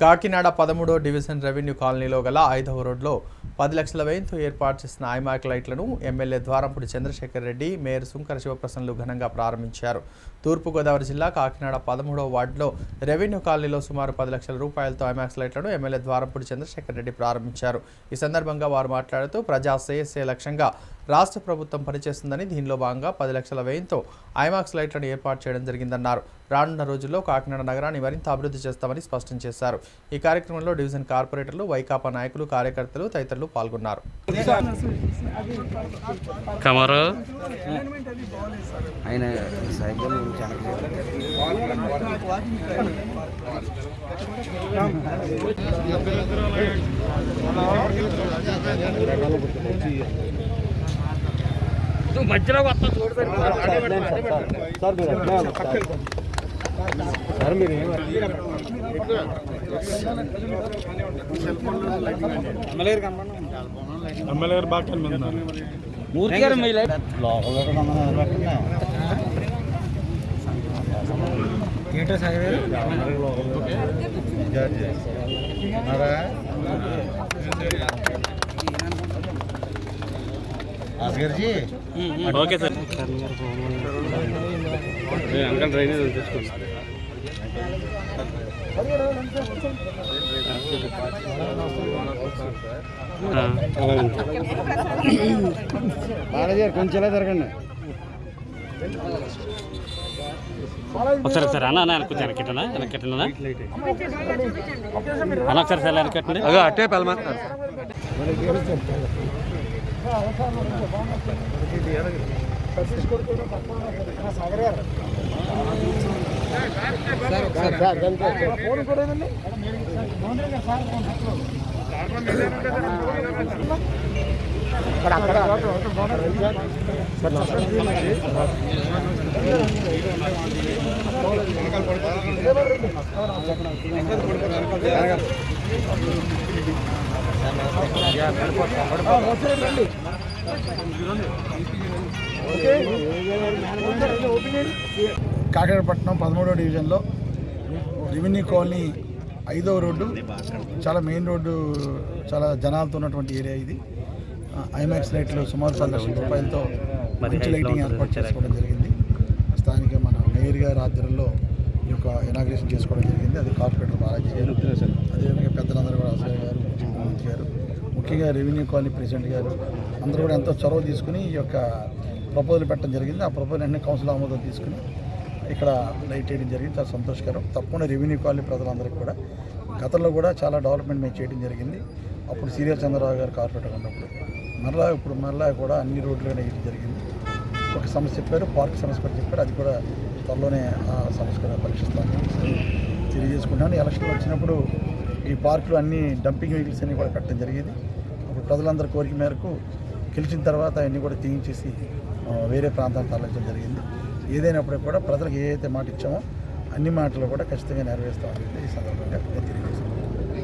కాకినాడ పదమూడో division revenue కాలనీలో గల ఐదవ రోడ్లో పది లక్షల వ్యయంతో ఏర్పాటు చేసిన ఐమాక్ లైట్లను ఎమ్మెల్యే ద్వారంపూడి చంద్రశేఖర్ రెడ్డి మేయర్ సుంకర శివప్రసన్లు ఘనంగా ప్రారంభించారు. తూర్పుగోదావరి జిల్లా కాకినాడ పదమూడవ వార్డులో రెవెన్యూ కాలనీలో సుమారు పది లక్షల రూపాయలతో ఐమాక్స్ లైట్లను ఎమ్మెల్యే ద్వారంపూడి చంద్రశేఖర్ రెడ్డి ప్రారంభించారు. ఈ సందర్భంగా వారు మాట్లాడుతూ ప్రజా శ్రేయస్సే లక్ష్యంగా రాష్ట్ర ప్రభుత్వం పనిచేస్తుందని దీనిలో భాగంగా పది లక్షల వ్యయంతో ఐమాక్స్ లైట్లను ఏర్పాటు చేయడం జరిగిందన్నారు. రానున్న రోజుల్లో కాకినాడ నగరాన్ని మరింత అభివృద్ధి చేస్తామని స్పష్టం చేశారు. ఈ కార్యక్రమంలో డివిజన్ కార్పొరేటర్లు వైకాపా నాయకులు కార్యకర్తలు తదితరులు పాల్గొన్నారు. కమరు. ఆయన సైకిల్ చాలా నువ్వు మధ్యలో వస్తా చూడు ఎమ్మెల్యే గారు బాగా కనిపిస్తున్నారు మూర్తి గారు మీ లైట్ ఏంటో సాగర్ అస్గర్జీ ఓకే సార్ అంకల్ డ్రైనేజ్ తీసుకోండి బాలాజీ కొంచెం జరగండి ఒకసారి ఒకసారి అన్న అన్న కొంచెం వెనకెట్టనా వెనకెట్టనా అన్న ఒకసారి సార్ వెనకెట్టండి అదే అట్టే పెళ్ళమంటారు ఫోన్ కూడా కాకినాడపట్నం పదమూడవ డివిజన్లో రెవెన్యూ కాలనీ ఐదవ రోడ్డు చాలా మెయిన్ రోడ్డు చాలా జనాలతో ఉన్నటువంటి ఏరియా ఇది. ఐమాక్స్ లైట్లు సుమారు పది లక్షల రూపాయలతో మంచి లైటింగ్ ఏర్పాటు చేసుకోవడం జరిగింది. స్థానిక మన మేయర్ గారి ఆధ్వర్యంలో ఈ యొక్క ఇనాగ్రేషన్ చేసుకోవడం జరిగింది. అది కార్పొరేటర్ బాలాజీ గారు అదేవిధంగా పెద్దలందరూ కూడా అసలు గారు ముఖ్యమంత్రి గారు ముఖ్యంగా రెవెన్యూ కాలనీ ప్రెసిడెంట్ గారు అందరూ కూడా ఎంతో చొరవ తీసుకుని ఈ యొక్క ప్రపోజల్ పెట్టడం జరిగింది. ఆ ప్రపోజల్ అన్ని కౌన్సిల్ ఆమోదం తీసుకుని ఇక్కడ లైట్ వేయడం జరిగింది. చాలా సంతోషకరం. తప్పకుండా రెవెన్యూ కాలనీ ప్రజలందరికీ కూడా గతంలో కూడా చాలా డెవలప్మెంట్ మేము చేయడం జరిగింది. అప్పుడు సీరియల్ చంద్రరావు గారు కార్పొరేటర్ ఉన్నప్పుడు. మరలా ఇప్పుడు మరలా కూడా అన్ని రోడ్లు ఇది జరిగింది. ఒక సమస్య చెప్పారు పార్క్ సమస్య కూడా చెప్పారు అది కూడా త్వరలోనే ఆ సమస్య కూడా పరీక్షిస్తాను తెలియజేసుకుంటాను ఎలక్షన్ వచ్చినప్పుడు ఈ పార్కులు అన్ని డంపింగ్ వెహికల్స్ అన్ని కూడా పెట్టడం జరిగింది. అప్పుడు ప్రజలందరి కోరిక మేరకు గెలిచిన తర్వాత అవన్నీ కూడా తీయించేసి వేరే ప్రాంతాలకు తరలించడం జరిగింది. ఏదైనప్పుడు కూడా ప్రజలకు ఏ అయితే మాట ఇచ్చామో అన్ని మాటలు కూడా ఖచ్చితంగా నెరవేరుస్తామని ఈ సందర్భంగా నేను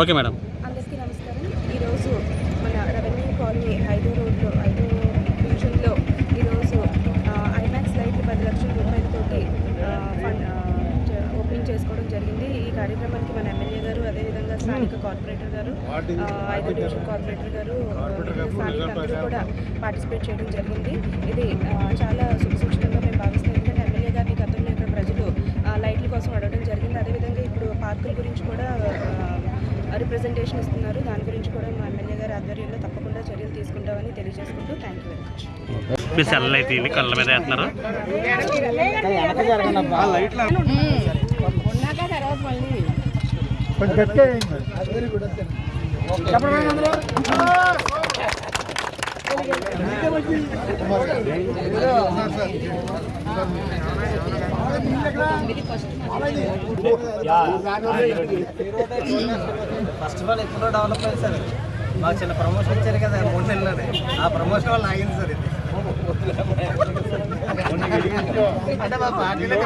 ఓకే మేడం. అందరికీ నమస్కారం. ఈరోజు మన రెవెన్యూ కాలనీ హైదరాబాద్లో రోడ్లో ఐదో డివిజన్లో ఈరోజు ఐమాక్స్ లైట్ పది లక్షల రూపాయలతోటి ఆ, ఫండ్ ఆ, చే- ఓపెనింగ్ చేసుకోవడం జరిగింది ఈ కార్యక్రమానికి మన ఎమ్మెల్యే గారు అదేవిధంగా స్థానిక కార్పొరేటర్ గారు ఆ, ఐదో డివిజన్ కార్పొరేటర్ గారు స్థానిక అందరూ కూడా పార్టిసిపేట్ చేయడం జరిగింది. ఇది చాలా శుభసూచకంగా మేము భావిస్తాం. ఎందుకంటే ఎమ్మెల్యే గారిని గతంలో ఇక్కడ ప్రజలు ఆ, లైట్ల కోసం అడగడం జరిగింది. అదేవిధంగా ఇప్పుడు పార్కుల గురించి కూడా రిప్రజెంటేషన్ ఇస్తున్నారు. దాని గురించి కూడా మా ఎమ్మెల్యే గారి ఆధ్వర్యంలో తప్పకుండా చర్యలు తీసుకుంటామని తెలియజేసుకుంటూ థ్యాంక్ యూ వెరీ మచ్ మీ సెల్ అయితే కళ్ళ మీద వేస్తున్నారు. కొంచెం గట్టిగా ఫస్ట్ ఆఫ్ ఆల్ ఎప్పుడో డెవలప్ అయింది సార్. మాకు చిన్న ప్రమోషన్ ఇచ్చారు కదా మూడు నెలలోనే ఆ ప్రమోషన్ వల్ల ఆగింది సార్ ఇది. అంటే మా పార్టీలో